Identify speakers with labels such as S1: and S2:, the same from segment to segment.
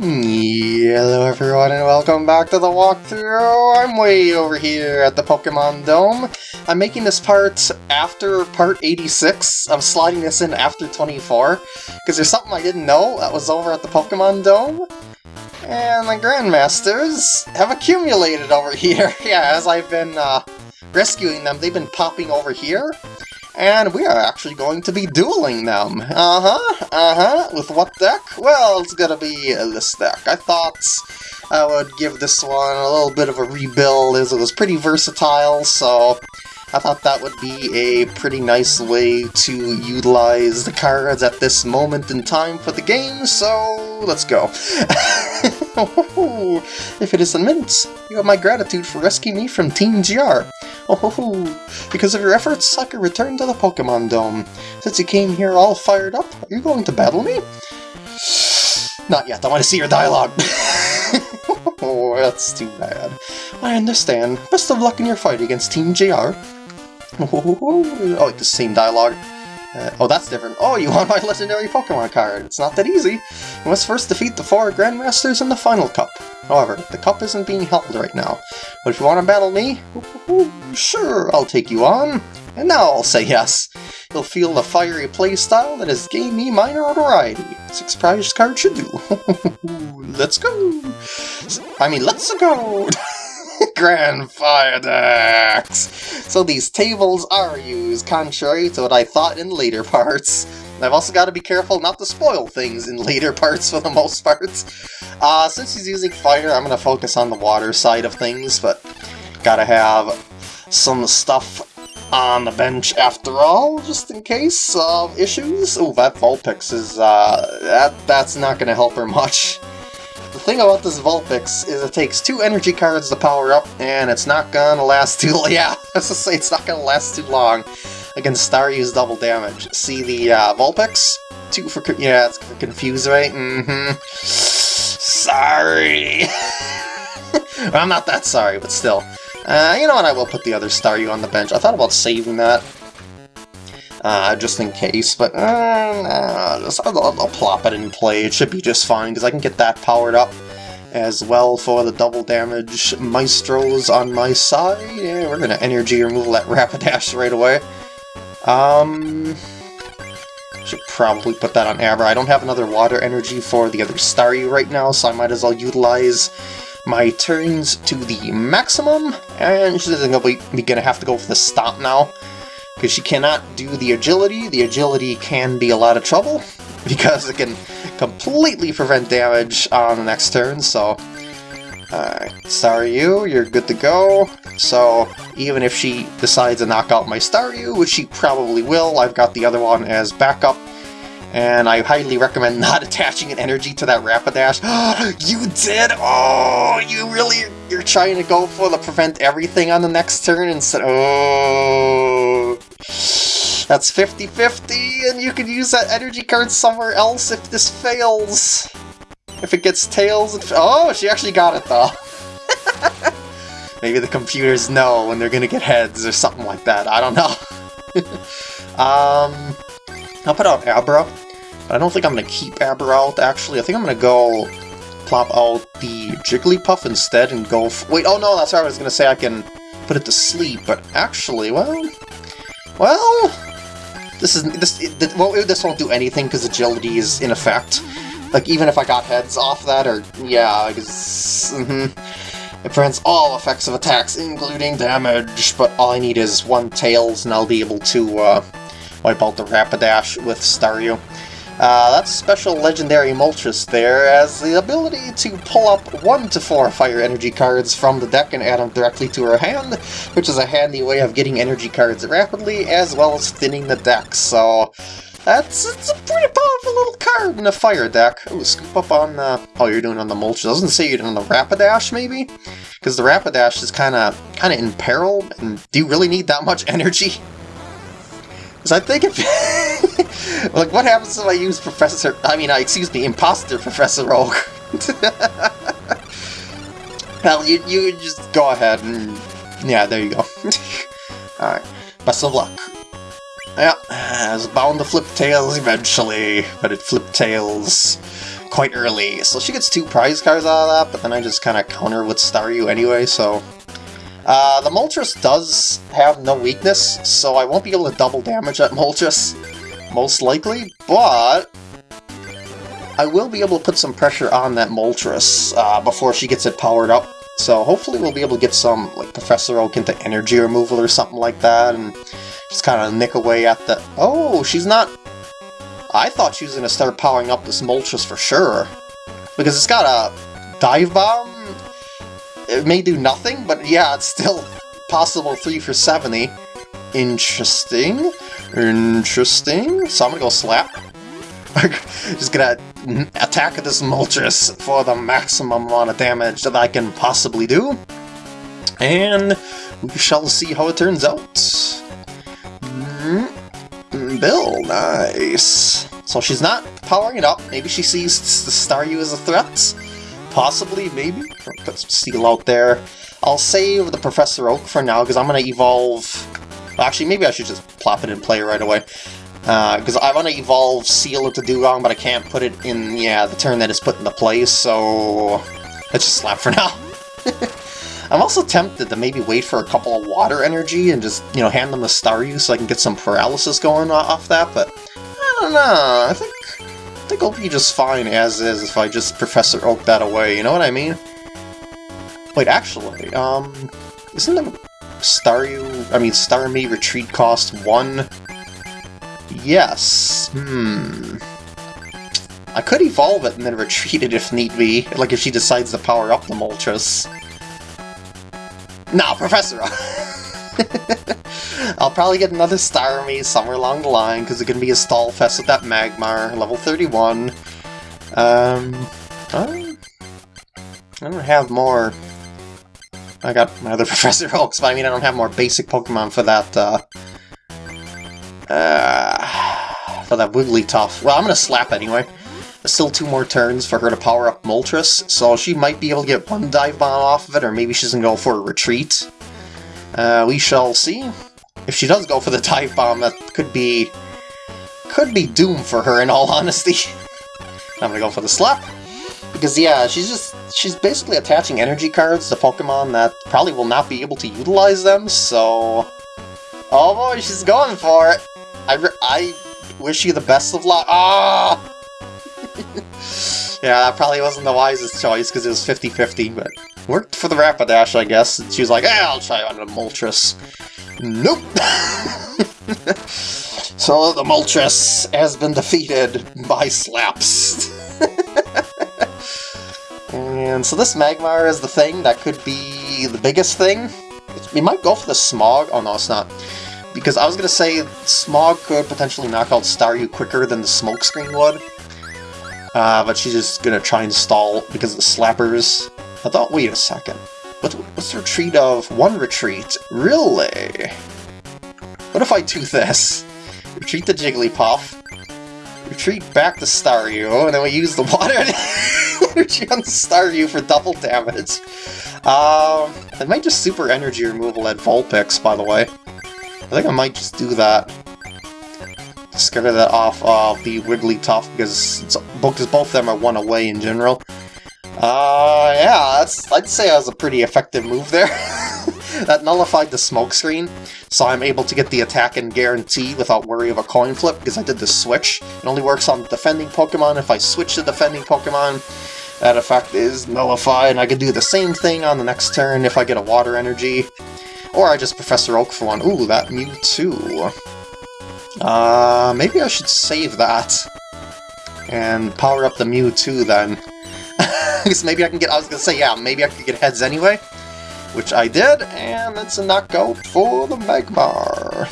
S1: Hello everyone and welcome back to the walkthrough! I'm way over here at the Pokemon Dome. I'm making this part after part 86. I'm sliding this in after 24, because there's something I didn't know that was over at the Pokemon Dome. And the Grandmasters have accumulated over here. yeah, as I've been uh, rescuing them, they've been popping over here. And we are actually going to be dueling them. Uh-huh, uh-huh. With what deck? Well, it's gonna be uh, this deck. I thought I would give this one a little bit of a rebuild as it was pretty versatile, so I thought that would be a pretty nice way to utilize the cards at this moment in time for the game, so let's go. if it isn't Mint, you have my gratitude for rescuing me from Team GR. Oh, because of your efforts, I can return to the Pokemon Dome. Since you came here all fired up, are you going to battle me? Not yet, I want to see your dialogue. oh, that's too bad. I understand. Best of luck in your fight against Team GR. Oh, the same dialogue. Uh, oh, that's different. Oh, you want my legendary Pokemon card. It's not that easy. You must first defeat the four Grandmasters in the final cup. However, the cup isn't being held right now. But if you want to battle me, sure, I'll take you on. And now I'll say yes. You'll feel the fiery playstyle that has gained me my notoriety. Six prize cards should do. let's go! I mean, let's go! Grand Fire decks! So these tables are used, contrary to what I thought in later parts. I've also got to be careful not to spoil things in later parts for the most part. Uh, since he's using fire, I'm going to focus on the water side of things, but gotta have some stuff on the bench after all, just in case of issues. Oh, that Vulpix is, uh, that, that's not going to help her much. Thing about this Vulpix is it takes two energy cards to power up, and it's not gonna last too yeah, let's just say it's not gonna last too long against Staryu's double damage. See the uh, Vulpix? Two for, yeah, it's for Confuse, right? Mm-hmm. Sorry! well, I'm not that sorry, but still. Uh, you know what, I will put the other Staryu on the bench. I thought about saving that uh, just in case, but uh, just, I'll, I'll, plop it in play. It should be just fine, because I can get that powered up as well for the double damage Maestros on my side. Yeah, we're going to energy removal that Rapidash right away. Um, should probably put that on Abra. I don't have another water energy for the other Staryu right now, so I might as well utilize my turns to the maximum, and she's going to be gonna have to go for the stop now because she cannot do the agility. The agility can be a lot of trouble because it can completely prevent damage on the next turn, so... Sorry you, you're good to go. So, even if she decides to knock out my Staryu, which she probably will, I've got the other one as backup, and I highly recommend not attaching an energy to that Rapidash. you did? Oh, you really, you're trying to go for the prevent everything on the next turn instead, oh... That's 50-50, and you can use that energy card somewhere else if this fails. If it gets tails, oh, she actually got it though. Maybe the computers know when they're gonna get heads or something like that. I don't know. um, I'll put out Abra, but I don't think I'm gonna keep Abra out. Actually, I think I'm gonna go plop out the Jigglypuff instead and go. wait, oh no, that's right. I was gonna say I can put it to sleep, but actually, well, well, this is this. It, well, this won't do anything because agility is in effect. Like even if I got heads off that, or yeah, mm -hmm, it prevents all effects of attacks, including damage. But all I need is one tails, and I'll be able to uh, wipe out the Rapidash with Staryu. Uh, that's special legendary Moltres there, as the ability to pull up 1 to 4 fire energy cards from the deck and add them directly to her hand, which is a handy way of getting energy cards rapidly, as well as thinning the deck, so... That's it's a pretty powerful little card in a fire deck. Ooh, scoop up on the... Oh, you're doing on the Moltres. Doesn't say you're doing on the Rapidash, maybe? Because the Rapidash is kind of kind of in peril, and do you really need that much energy? Because I think if... like, what happens if I use Professor... I mean, uh, excuse me, Imposter Professor Oak? Hell, you, you just go ahead and... Yeah, there you go. Alright, best of luck. Yeah, it's bound to flip tails eventually, but it flipped tails quite early. So she gets two prize cards out of that, but then I just kind of counter with Staryu anyway, so... Uh, the Moltres does have no weakness, so I won't be able to double damage that Moltres, most likely, but... I will be able to put some pressure on that Moltres uh, before she gets it powered up. So hopefully we'll be able to get some, like, Professor Oak into energy removal or something like that, and just kind of nick away at the... Oh, she's not... I thought she was going to start powering up this Moltres for sure. Because it's got a Dive Bomb. It may do nothing, but yeah, it's still possible 3 for 70. Interesting. Interesting. So I'm to go Slap. just gonna attack this Moltres for the maximum amount of damage that I can possibly do. And we shall see how it turns out. Mm, Bill, nice. So she's not powering it up. Maybe she sees the Staryu as a threat. Possibly, maybe. Put some Seel out there. I'll save the Professor Oak for now, because I'm going to evolve... Actually, maybe I should just plop it in play right away. Because uh, I want to evolve Seel into Dewgong, but I can't put it in, yeah, the turn that is put into place, so... Let's just slap for now. I'm also tempted to maybe wait for a couple of water energy and just, you know, hand them the Staryu so I can get some paralysis going off that, but I don't know, I think, I think I'll be just fine as is if I just Professor Oak that away, you know what I mean? Wait, actually, um, isn't the Staryu, I mean, Starmie retreat cost one Yes. Hmm. I could evolve it and then retreat it if need be, like if she decides to power up the Moltres. Nah, Professor! I'll probably get another Starmie somewhere along the line, because going to be a stall fest with that Magmar, level 31. Um, I don't have more... I got my other Professor Oaks, but I mean I don't have more basic Pokemon for that, uh, uh, for that Wigglytuff. Well, I'm to slap anyway. There's still two more turns for her to power up Moltres, so she might be able to get one Dive Bomb off of it, or maybe she's to go for a Retreat. Uh, we shall see. If she does go for the Dive Bomb, that could be... could be doom for her, in all honesty. I'm to go for the Slap. Because, yeah, she's just... she's basically attaching energy cards to Pokemon that probably will not be able to utilize them, so... Oh boy, she's going for it! I, I wish you the best of luck. Ah! yeah, that probably wasn't the wisest choice because it was 50-50, but worked for the Rapidash, I guess. She was like, eh, I'll try on the Moltres. Nope! so the Moltres has been defeated by slaps. and so this Magmar is the thing that could be the biggest thing. We might go for the Smog. Oh no, it's not because I was going to say Smog could potentially knock out Staryu quicker than the Smokescreen would. Uh, but she's just going to try and stall because of the Slappers. I thought, wait a second. What, what's the retreat of? One retreat? Really? What if I do this? Retreat the Jigglypuff, retreat back to Staryu, and then we use the water energy on Staryu for double damage. Um, I might just super energy removal at Vulpix, by the way. I think I might just do that. Scare that off of the Wigglytuff because, because both of them are one away in general. Uh, yeah, I'd say that was a pretty effective move there. that nullified the smokescreen, so I'm able to get the attack and guarantee without worry of a coin flip because I did the switch. It only works on defending Pokemon. If I switch to defending Pokemon, that effect is nullified, and I can do the same thing on the next turn if I get a water energy. Or I just Professor Oak for one. Ooh, that Mewtwo. Uh, maybe I should save that. And power up the Mewtwo then. Because maybe I can get, I was gonna say, yeah, maybe I could get heads anyway. Which I did, and it's a knockout for the Magmar.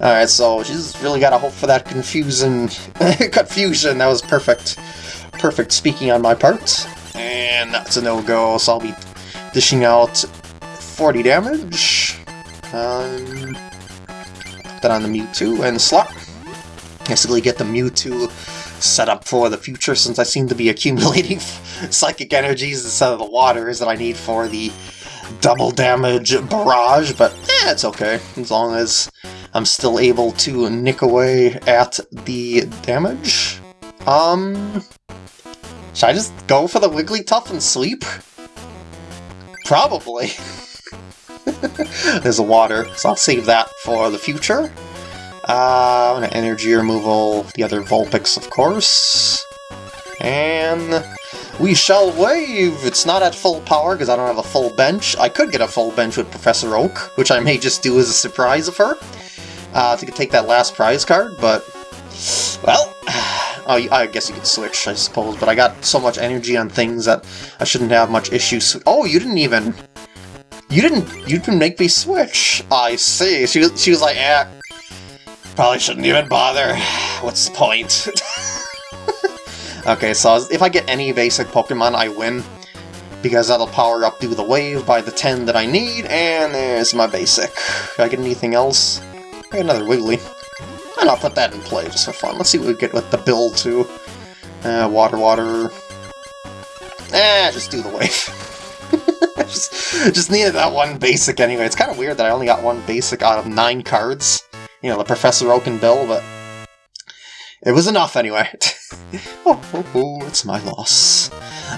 S1: Alright, so she's really got to hope for that confusion. confusion. That was perfect. Perfect speaking on my part. And that's a no-go, so I'll be dishing out 40 damage. Um, put that on the Mewtwo and slot. Basically get the Mewtwo set up for the future since I seem to be accumulating psychic energies instead of the waters that I need for the double damage barrage, but eh, it's okay, as long as I'm still able to nick away at the damage. Um, Should I just go for the Wigglytuff and sleep? Probably. There's a water, so I'll save that for the future. Uh, energy removal, the other Vulpix, of course. And we shall wave! It's not at full power because I don't have a full bench. I could get a full bench with Professor Oak, which I may just do as a surprise of her. Uh, to take that last prize card, but... Well, oh, I guess you could switch, I suppose, but I got so much energy on things that I shouldn't have much issues. Oh, you didn't even... You didn't... You didn't make me switch. I see. She was, she was like, eh, probably shouldn't even bother. What's the point? okay, so if I get any basic Pokemon, I win. Because that'll power up do the wave by the 10 that I need, and there's my basic. If I get anything else? I get another Wiggly. And I'll put that in play just for fun. Let's see what we get with the build too. Uh, water, water. Eh, just do the wave. just, just needed that one basic anyway. It's kind of weird that I only got one basic out of nine cards. You know, the Professor Oak and Bill, but it was enough anyway. oh, oh, oh, it's my loss.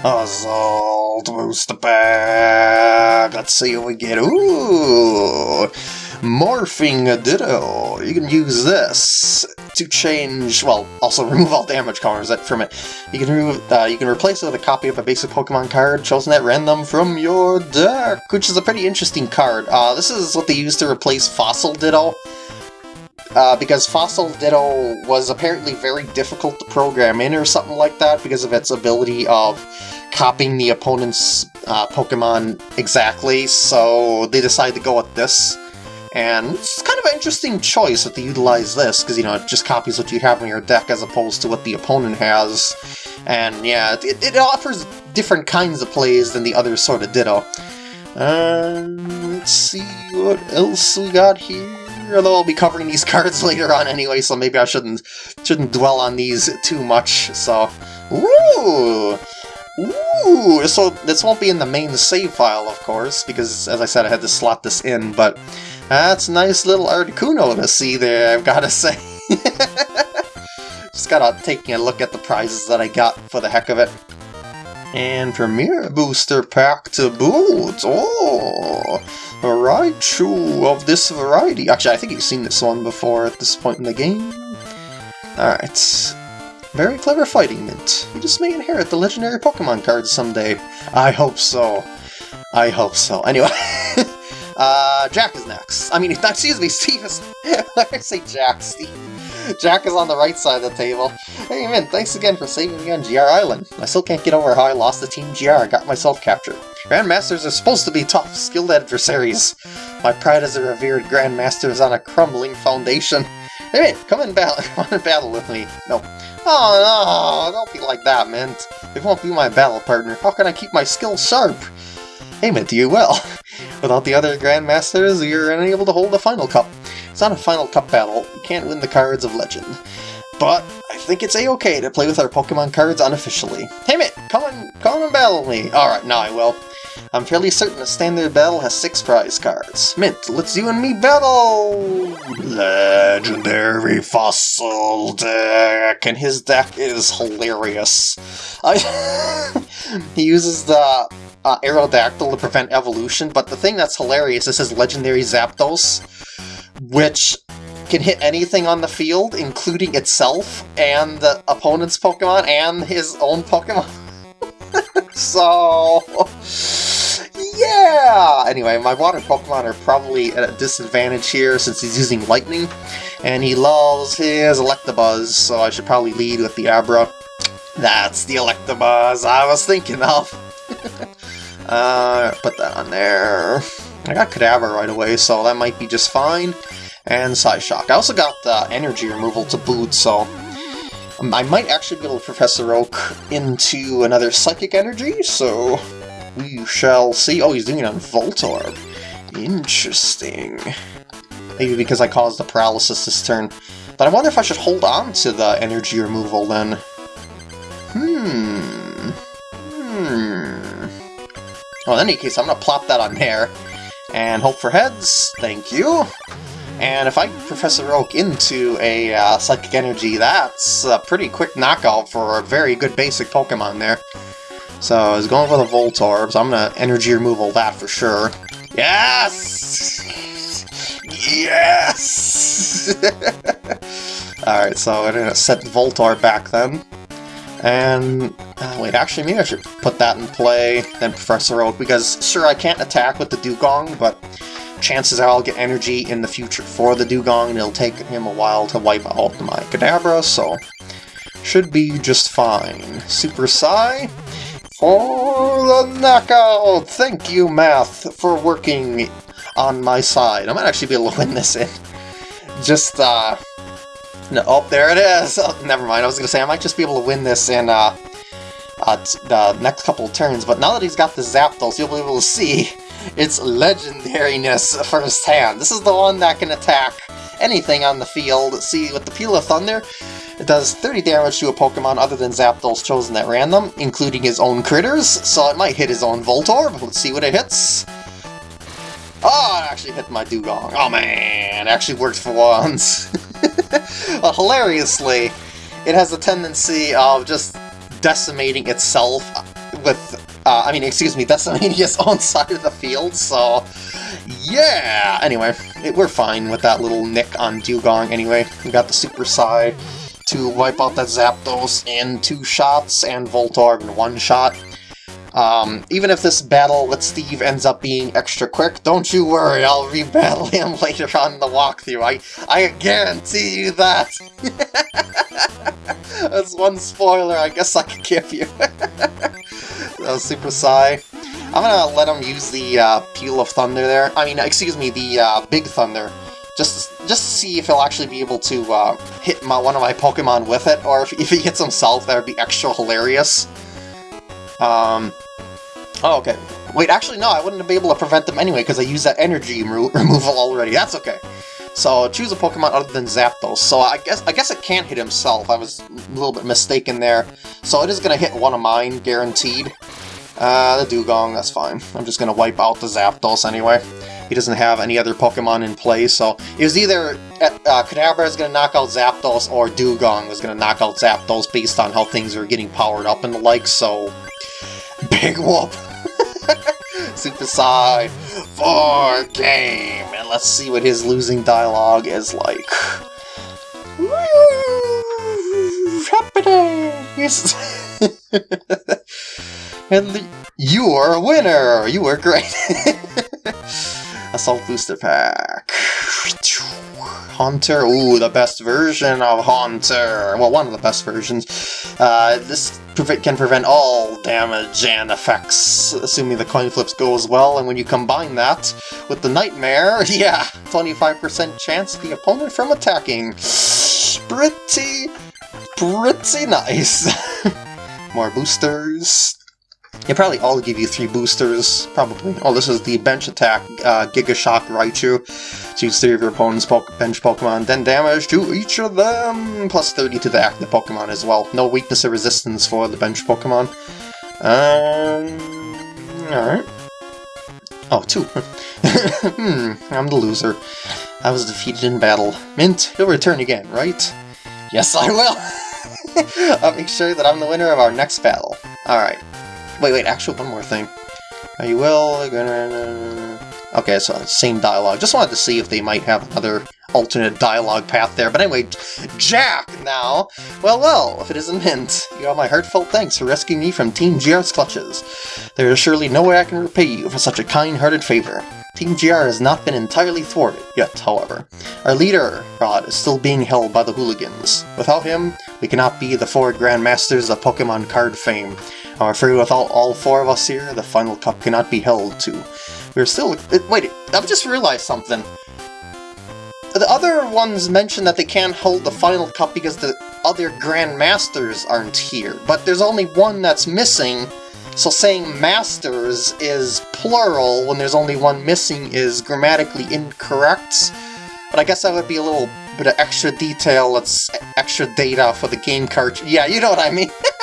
S1: Assault booster bag. Let's see what we get. Ooh! Morphing Ditto. You can use this to change, well, also remove all damage counters from it. You can remove, uh, you can replace it with a copy of a basic Pokemon card chosen at random from your deck, which is a pretty interesting card. Uh, this is what they use to replace Fossil Ditto. Uh, because Fossil Ditto was apparently very difficult to program in or something like that because of its ability of copying the opponent's uh, Pokemon exactly, so they decided to go with this. And it's kind of an interesting choice that they utilize this, because, you know, it just copies what you have in your deck as opposed to what the opponent has. And, yeah, it, it offers different kinds of plays than the other sort of Ditto. Um, let's see what else we got here. Although I'll be covering these cards later on anyway, so maybe I shouldn't shouldn't dwell on these too much. So, ooh, ooh. So this won't be in the main save file, of course, because as I said, I had to slot this in. But that's nice little Articuno to see there, I've got to say. Just gotta taking a look at the prizes that I got for the heck of it. And Premier Booster Pack to boot! Oh! A Raichu of this variety. Actually, I think you've seen this one before at this point in the game. Alright. Very clever fighting, Mint. You just may inherit the legendary Pokemon cards someday. I hope so. I hope so. Anyway. Uh, Jack is next. I mean, excuse me, Steve is... I say Jack, Steve. Jack is on the right side of the table. Hey, man, thanks again for saving me on GR Island. I still can't get over how I lost the Team GR I got myself captured. Grandmasters are supposed to be tough, skilled adversaries. My pride as a revered Grandmaster is on a crumbling foundation. Hey, man, come and battle, come and battle with me. No. Oh, no, don't be like that, man. It won't be my battle partner. How can I keep my skills sharp? Hey, Mint, do you will. Without the other Grandmasters, you're unable to hold the Final Cup. It's not a Final Cup battle, you can't win the cards of Legend. But I think it's a-okay to play with our Pokemon cards unofficially. Hey Mint, come on, come and battle me! Alright, now I will. I'm fairly certain a standard battle has six prize cards. Mint, let's you and me battle! Legendary Fossil deck! And his deck is hilarious. I he uses the uh, Aerodactyl to prevent evolution, but the thing that's hilarious is his legendary Zapdos, which can hit anything on the field, including itself and the opponent's Pokemon and his own Pokemon. so... Yeah! Anyway, my water Pokemon are probably at a disadvantage here since he's using Lightning, and he loves his Electabuzz, so I should probably lead with the Abra. That's the Electabuzz I was thinking of! Uh, put that on there. I got Kadabra right away, so that might be just fine. And Psy Shock. I also got the energy removal to boot, so um, I might actually build Professor Oak into another Psychic Energy, so we shall see. Oh, he's doing it on Voltorb. Interesting. Maybe because I caused the paralysis this turn. But I wonder if I should hold on to the energy removal then. Hmm. Hmm. Well, in any case, I'm to plop that on there, and hope for heads, thank you. And if I Professor Oak into a uh, Psychic Energy, that's a pretty quick knockout for a very good basic Pokemon there. So I was going for the Voltorb, so I'm going to Energy Removal that for sure. Yes! Yes! Alright, so I'm going to set Voltorb back then. And, uh, wait, actually, maybe I should put that in play, then Professor Oak, because, sure, I can't attack with the Dewgong, but chances are I'll get energy in the future for the Dewgong, and it'll take him a while to wipe out my Kadabra, so should be just fine. Super Psy for the knockout! Thank you, Math, for working on my side. I might actually be able to win this in. Just, uh... No, oh, there it is! Oh, never mind, I was gonna say I might just be able to win this in, uh... Uh, the next couple turns, but now that he's got the Zapdos, you'll be able to see its legendariness firsthand. This is the one that can attack anything on the field. See, with the Peal of Thunder, it does 30 damage to a Pokemon other than Zapdos chosen at random, including his own critters, so it might hit his own Voltorb. Let's see what it hits. Oh, it actually hit my Dewgong. Oh man, it actually worked for once. well, hilariously, it has a tendency of just decimating itself with uh, I mean, excuse me, decimating his own side of the field, so yeah! Anyway, it, we're fine with that little nick on Dewgong anyway. We got the Super Psy to wipe out that Zapdos in two shots and Voltorb in one shot. Um, even if this battle with Steve ends up being extra quick, don't you worry, I'll rebattle him later on in the walkthrough. I, I guarantee you that! That's one spoiler I guess I could give you. uh, Super Psy. I'm gonna let him use the uh, Peal of Thunder there. I mean, excuse me, the uh, Big Thunder. Just, just to see if he'll actually be able to uh, hit my, one of my Pokemon with it, or if, if he hits himself, that would be extra hilarious. Um, oh, okay. Wait, actually, no, I wouldn't be able to prevent them anyway, because I used that energy removal already. That's okay. So choose a Pokemon other than Zapdos. So I guess I guess it can't hit himself. I was a little bit mistaken there. So it is going to hit one of mine, guaranteed. Uh, the Dewgong, that's fine. I'm just going to wipe out the Zapdos anyway. He doesn't have any other Pokemon in play, so it was either uh, Kadabra is going to knock out Zapdos or Dewgong was going to knock out Zapdos based on how things are getting powered up and the like, so... Big whoop! Super Psy for game! And let's see what his losing dialogue is like. And you're a winner! You were great! Assault Booster Pack. Haunter, ooh, the best version of Haunter. Well, one of the best versions. Uh, this can prevent all damage and effects, assuming the coin flips go as well, and when you combine that with the Nightmare, yeah, 25% chance the opponent from attacking. Pretty, pretty nice. More boosters. They probably all give you three boosters, probably. Oh, this is the bench attack, uh, Giga Shock Raichu. Choose three of your opponent's po bench Pokemon, then damage to each of them, plus 30 to the active Pokemon as well. No weakness or resistance for the bench Pokemon. Um, alright. Oh, two. hmm, I'm the loser. I was defeated in battle. Mint, you'll return again, right? Yes, I will! I'll make sure that I'm the winner of our next battle. Alright. Wait, wait, actually, one more thing. Are you will? Okay, so same dialogue. Just wanted to see if they might have another alternate dialogue path there. But anyway, Jack now! Well, well, if it isn't Mint, you have my heartfelt thanks for rescuing me from Team GR's clutches. There is surely no way I can repay you for such a kind-hearted favor. Team GR has not been entirely thwarted yet, however. Our leader, Rod, is still being held by the hooligans. Without him, we cannot be the four Grandmasters of Pokemon card fame. I'm afraid without all four of us here, the final cup cannot be held to. We're still... Uh, wait, I've just realized something. The other ones mention that they can't hold the final cup because the other Grandmasters aren't here, but there's only one that's missing, so saying masters is plural when there's only one missing is grammatically incorrect. But I guess that would be a little bit of extra detail, that's extra data for the game card. Yeah, you know what I mean.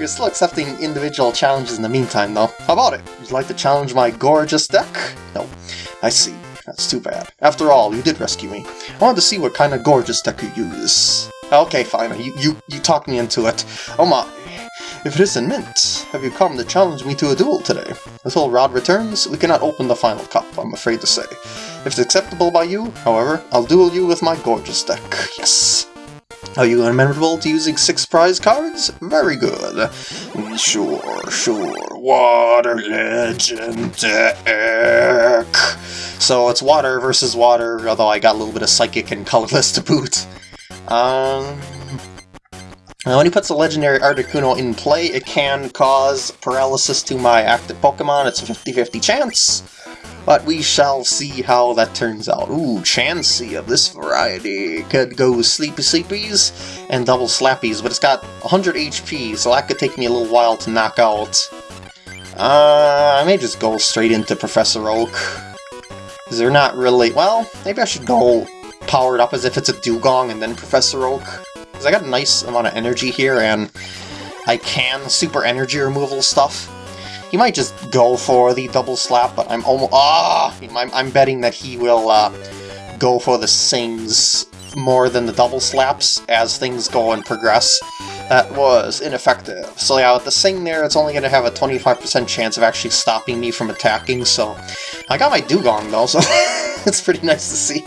S1: We're still accepting individual challenges in the meantime, though. How about it? Would you like to challenge my gorgeous deck? No. I see. That's too bad. After all, you did rescue me. I wanted to see what kind of gorgeous deck you use. Okay, fine. You, you, you talked me into it. Oh my. If it isn't Mint, have you come to challenge me to a duel today? Until Rod returns, we cannot open the final cup, I'm afraid to say. If it's acceptable by you, however, I'll duel you with my gorgeous deck. Yes! Are you amenable to using six prize cards? Very good. Sure, sure. Water Legend. So it's water versus water, although I got a little bit of psychic and colorless to boot. Um, when he puts a legendary Articuno in play, it can cause paralysis to my active Pokemon. It's a 50-50 chance, but we shall see how that turns out. Ooh, Chansey of this variety could go Sleepy Sleepies and Double Slappies, but it's got 100 HP, so that could take me a little while to knock out. Uh, I may just go straight into Professor Oak. Is there not really... Well, maybe I should go powered up as if it's a Dewgong and then Professor Oak. Because I got a nice amount of energy here, and I can super energy removal stuff. He might just go for the double slap, but I'm almost... Ah! I'm, I'm betting that he will uh, go for the sings more than the double slaps as things go and progress. That was ineffective. So yeah, with the Sing there, it's only going to have a 25% chance of actually stopping me from attacking, so... I got my Dewgong though, so it's pretty nice to see.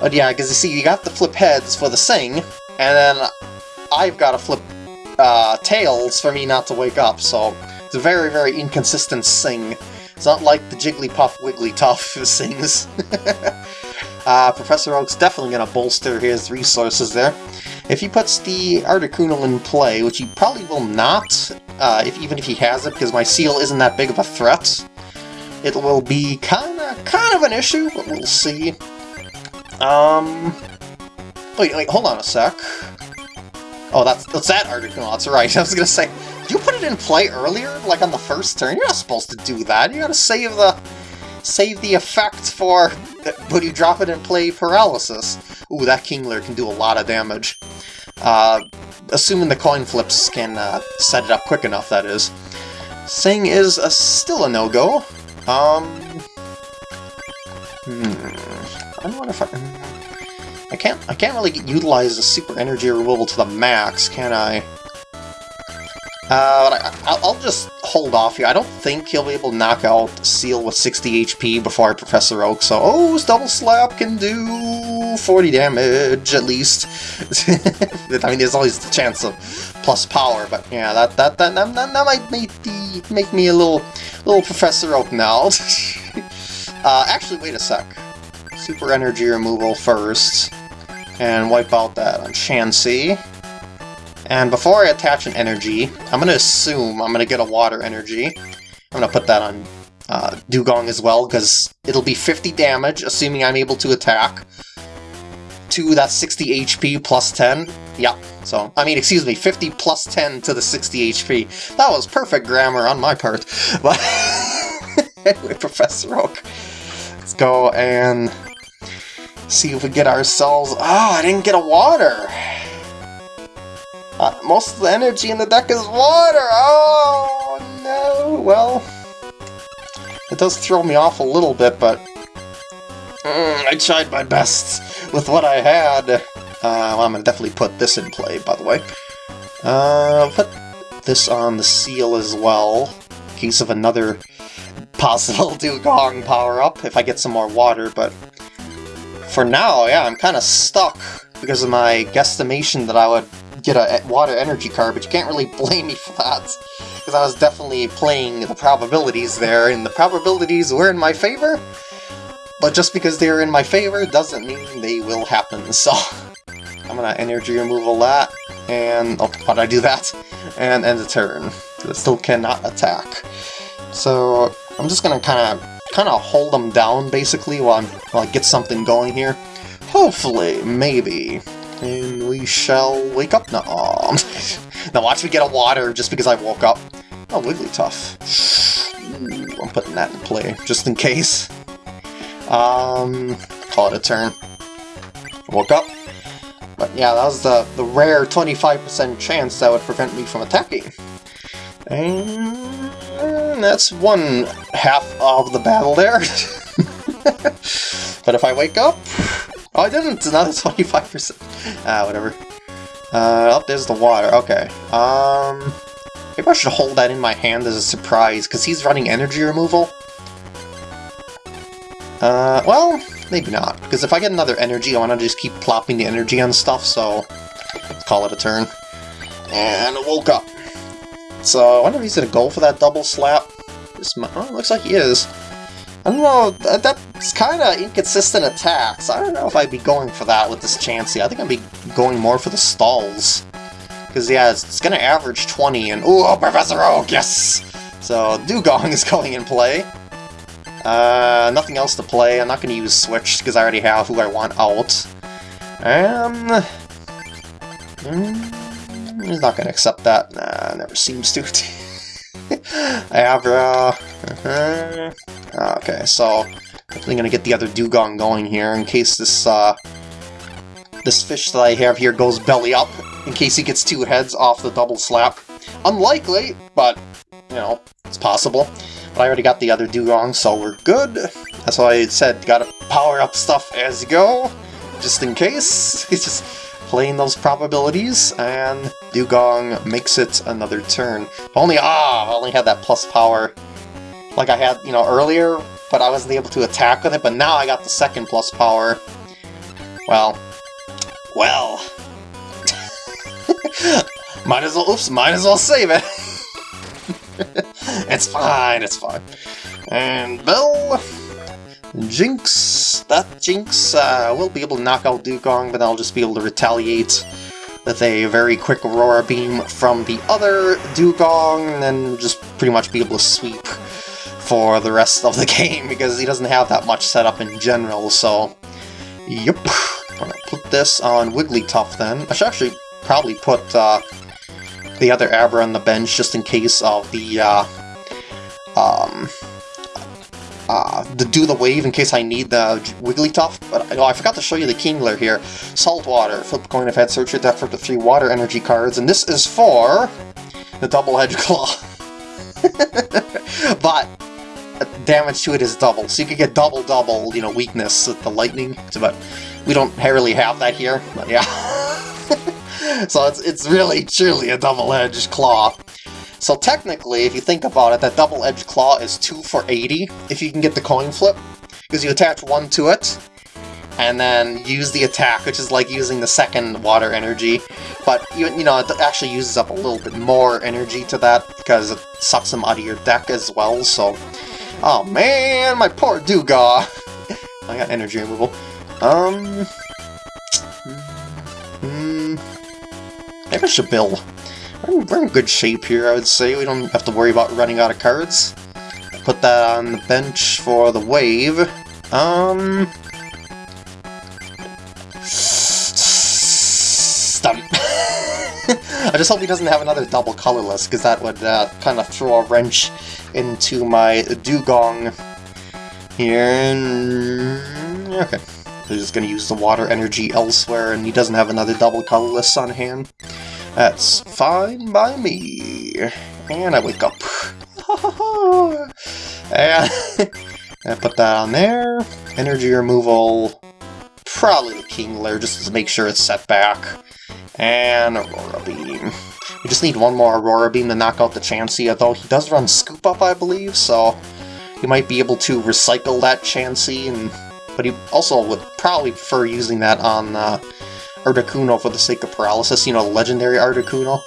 S1: But yeah, because you see, you got the flip heads for the Sing, and then I've got to flip uh, tails for me not to wake up, so a very, very inconsistent sing. It's not like the Jigglypuff Wigglytuff sings. uh, Professor Oak's definitely going to bolster his resources there. If he puts the Articuno in play, which he probably will not, uh, if even if he has it, because my Seel isn't that big of a threat, it will be kind of kind of an issue, but we'll see. Um, Wait, wait, hold on a sec. Oh, that's, that's that Articuno, that's right. I was gonna say, play earlier? Like on the first turn? You're not supposed to do that. You gotta save the save the effect for when you drop it in play paralysis. Ooh, that Kingler can do a lot of damage. Uh, assuming the coin flips can uh, set it up quick enough, that is. Sing is a, still a no-go. Um, hmm, I don't know if I... I can't I can't really utilize the super energy removal to the max, can I? Uh, I, will just hold off here. I don't think he'll be able to knock out Seel with 60 HP before Professor Oak, so oh, Double Slap can do 40 damage, at least. I mean, there's always the chance of plus power, but yeah, that that that, that, that might make, the, make me a little, little Professor Oak now. uh, actually, wait a sec. Super energy removal first and wipe out that Chansey. And before I attach an energy, I'm going to assume I'm going to get a water energy. I'm going to put that on uh, Dewgong as well, because it'll be 50 damage, assuming I'm able to attack. To that 60 HP plus 10. Yep. So, I mean, excuse me, 50 plus 10 to the 60 HP. That was perfect grammar on my part. But anyway, Professor Oak. Let's go and see if we get ourselves... Oh, I didn't get a water! Uh, most of the energy in the deck is water! Oh, no! Well, it does throw me off a little bit, but... Mm, I tried my best with what I had. Uh, well, I'm to definitely put this in play, by the way. Uh, put this on the Seel as well, in case of another possible Dewgong power-up, if I get some more water, but for now, yeah, I'm kind of stuck because of my guesstimation that I would get a water energy card, but you can't really blame me for that, because I was definitely playing the probabilities there, and the probabilities were in my favor, but just because they're in my favor doesn't mean they will happen, so I'm gonna energy removal that, and, oh, why'd I do that? And end the turn. Still cannot attack. So, I'm just gonna kind of kind of hold them down, basically, while, I'm, while I get something going here. Hopefully, maybe. And we shall wake up now. now watch me get a water just because I woke up. Oh, Wigglytuff. Ooh, I'm putting that in play, just in case. Um, call it a turn. Woke up. But yeah, that was the, the rare 25% chance that would prevent me from attacking. And that's one half of the battle there. but if I wake up... Oh, I didn't! Another 25%. Ah, whatever. Uh, oh, there's the water. Okay. Um... Maybe I should hold that in my hand as a surprise, because he's running energy removal. Uh, well, maybe not, because if I get another energy, I want to just keep plopping the energy on stuff, so let's call it a turn. And woke up. So, I wonder if he's going to go for that double slap. This oh, looks like he is. I don't know, that, that's kind of inconsistent attacks. I don't know if I'd be going for that with this Chansey. I think I'd be going more for the stalls. Because, yeah, it's, it's going to average 20, and... Ooh, Professor Oak, yes! So, Dewgong is going in play. Uh, nothing else to play. I'm not going to use Switch, because I already have who I want out. Um... Mm, he's not going to accept that. Nah, never seems to. Abra... Uh -huh. Okay, so... Definitely to get the other Dewgong going here, in case this, uh... This fish that I have here goes belly up in case he gets two heads off the double slap. Unlikely, but, you know, it's possible. But I already got the other Dewgong, so we're good. That's why I said, gotta power up stuff as you go, just in case. He's just playing those probabilities, and Dewgong makes it another turn. Only, ah, I only had that plus power like I had, you know, earlier, but I wasn't able to attack with it, but now I got the second plus power. Well, well, might as well, oops, might as well save it. it's fine, it's fine. And Bill, Jynx, that Jynx uh, will be able to knock out Dewgong, but I'll just be able to retaliate with a very quick Aurora Beam from the other Dewgong, and then just pretty much be able to sweep for the rest of the game, because he doesn't have that much setup in general, so... Yep. I'm gonna put this on Wigglytuff then. I should actually probably put uh, the other Abra on the bench just in case of the uh, um, uh, the do the wave in case I need the Wigglytuff. But oh, I forgot to show you the Kingler here. Saltwater. Flip coin if had search your deck for the three water energy cards, and this is for the double edge claw. but damage to it is double, so you could get double double, you know, weakness with the lightning. But we don't really have that here. But yeah. so it's, it's really, truly a double-edged claw. So technically, if you think about it, that double-edged claw is 2 for 80 if you can get the coin flip, because you attach one to it, and then use the attack, which is like using the second water energy. But, you, you know, it actually uses up a little bit more energy to that, because it sucks them out of your deck as well, so... Oh man, my poor Dewgaw! I got energy removal. Um... Maybe I should build. We're in good shape here, I would say. We don't have to worry about running out of cards. Put that on the bench for the wave. Um... Stump. I just hope he doesn't have another double colorless, because that would uh, kind of throw a wrench into my Dewgong here. Okay. He's just going to use the water energy elsewhere, and he doesn't have another double colorless on hand. That's fine by me. And I wake up. and I put that on there. Energy removal, probably the Kingler, just to make sure it's set back. And Aurora Beam. We just need one more Aurora Beam to knock out the Chansey, although he does run Scoop Up, I believe, so he might be able to recycle that Chansey and but he also would probably prefer using that on uh, Articuno for the sake of paralysis, you know, legendary Articuno.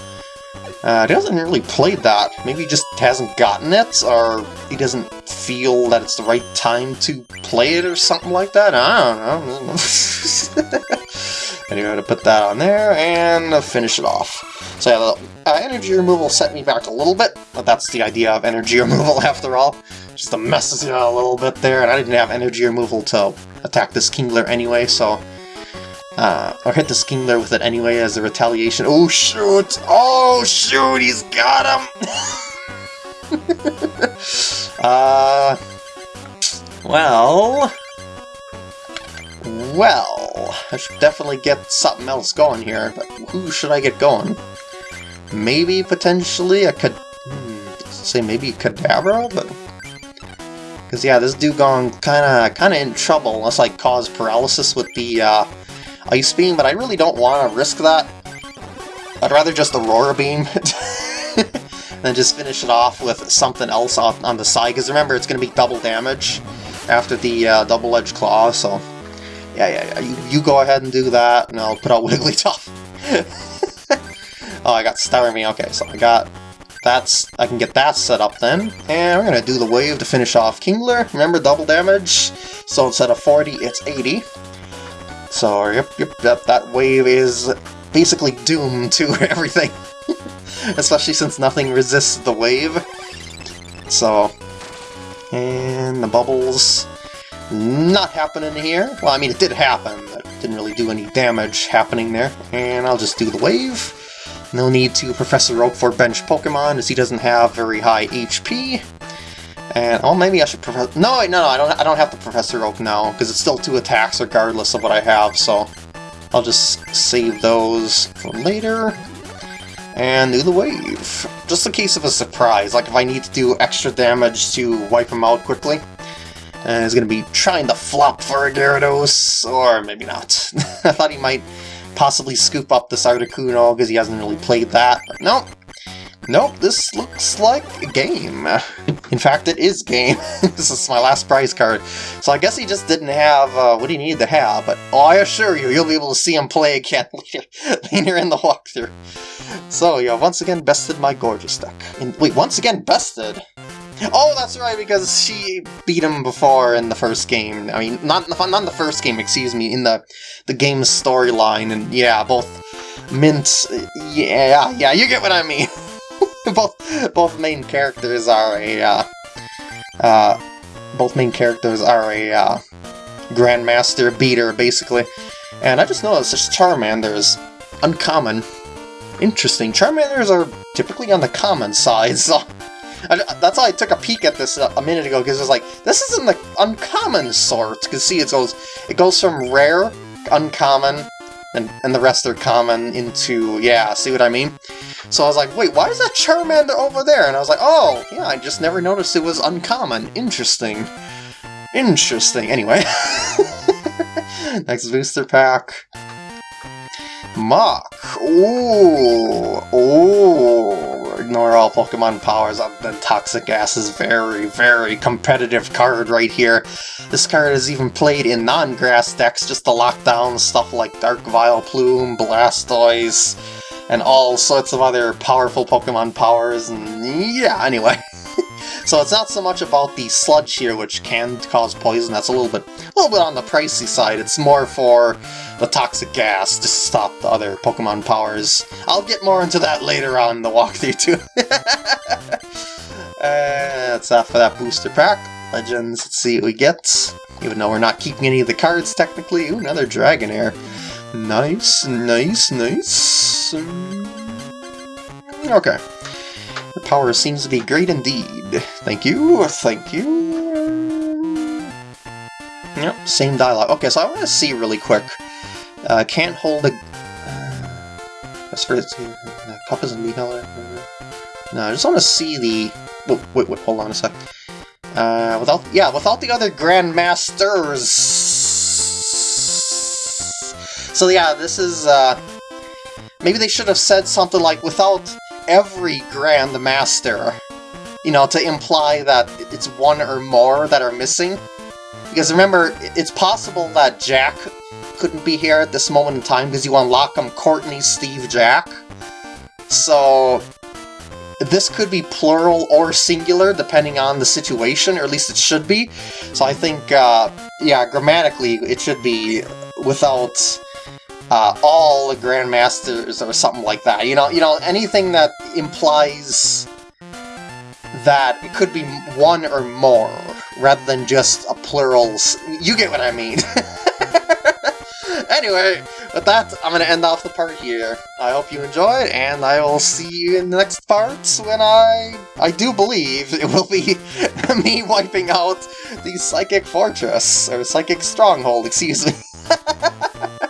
S1: Uh, he hasn't really played that. Maybe he just hasn't gotten it, or he doesn't feel that it's the right time to play it or something like that. I don't know. anyway, to put that on there and finish it off. So yeah, the uh, energy removal set me back a little bit, but that's the idea of energy removal after all just to mess you a little bit there, and I didn't have energy removal to attack this Kingler anyway, so... Uh, or hit the Kingler with it anyway as a retaliation. Oh shoot! Oh shoot! He's got him! uh... Well... Well... I should definitely get something else going here, but who should I get going? Maybe, potentially, a could... Hmm, say maybe Kadabra, but Because yeah, this Dewgong kinda kinda in trouble unless I cause paralysis with the uh, Ice Beam, but I really don't want to risk that. I'd rather just Aurora Beam than just finish it off with something else on, on the side, because remember, it's going to be double damage after the uh, double-edged claw, so... Yeah, yeah, yeah, you, you, go ahead and do that, and I'll put out Wigglytuff. oh, I got Starmie, okay, so I got... That's... I can get that set up then, and we're gonna do the wave to finish off Kingler. Remember, double damage, so instead of 40, it's 80. So, yep, yep, yep, that wave is basically doomed to everything. Especially since nothing resists the wave. So, and the bubbles not happening here. Well, I mean, it did happen, but didn't really do any damage happening there. And I'll just do the wave. No need to Professor Oak for bench Pokemon, as he doesn't have very high HP. And, oh, maybe I should Professor... No, no, no, I don't, I don't have to Professor Oak now, because it's still two attacks regardless of what I have, so... I'll just save those for later. And do the wave. Just in case of a surprise, like if I need to do extra damage to wipe him out quickly. And he's to be trying to flop for a Gyarados, or maybe not. I thought he might possibly scoop up this Articuno because he hasn't really played that, but nope. Nope, this looks like a game. In fact, it is game. this is my last prize card. So I guess he just didn't have uh, what he needed to have, but oh, I assure you, you'll be able to see him play again later, later in the walkthrough. So, yeah, once again bested my gorgeous deck. And, wait, once again bested? Oh, that's right, because she beat him before in the first game. I mean, not not in the first game, excuse me, in the the game's storyline, and yeah, both Mint, yeah, yeah, you get what I mean. both both main characters are a uh, uh, both main characters are a uh, Grandmaster beater, basically. And I just noticed this Charmander is uncommon. Interesting. Charmanders are typically on the common side, so I, that's why I took a peek at this a, a minute ago because it's like this isn't the uncommon sort. Because see, it goes it goes from rare, uncommon, and and the rest are common into yeah. See what I mean? So I was like, wait, why is that Charmander over there? And I was like, oh, yeah, I just never noticed it was uncommon. Interesting. Interesting. Anyway. Next booster pack. Muk. Ooh. Ooh. Ignore all Pokemon powers. The Toxic Gas is very, very competitive card right here. This card is even played in non-grass decks just to lock down stuff like Dark Vileplume, Blastoise, and all sorts of other powerful Pokemon powers, and yeah, anyway. so it's not so much about the sludge here, which can cause poison, that's a little bit a little bit on the pricey side, it's more for the toxic gas to stop the other Pokemon powers. I'll get more into that later on in the walkthrough too. uh, that's that for that booster pack. Legends, let's see what we get. Even though we're not keeping any of the cards technically. Ooh, another Dragonair. Nice, nice, nice. Okay. The power seems to be great indeed. Thank you, thank you. Yep, same dialogue. Okay, so I want to see really quick. Uh, can't hold a... Uh, as for its uh, cup is in color. No, I just want to see the... Wait, wait, wait, hold on a sec. Uh, without, yeah, without the other Grandmasters so yeah, this is, uh, maybe they should have said something like, without every Grandmaster. You know, to imply that it's one or more that are missing. Because remember, it's possible that Jack couldn't be here at this moment in time because you unlock them Courtney, Steve, Jack. So, this could be plural or singular depending on the situation, or at least it should be. So I think, uh, yeah, grammatically it should be without uh, all the Grandmasters or something like that. You know, you know, anything that implies that it could be one or more, rather than just a plural. You get what I mean. anyway, with that, I'm going to end off the part here. I hope you enjoyed, and I will see you in the next parts when I... I do believe it will be me wiping out the Psychic Fortress, or Psychic Stronghold, excuse me.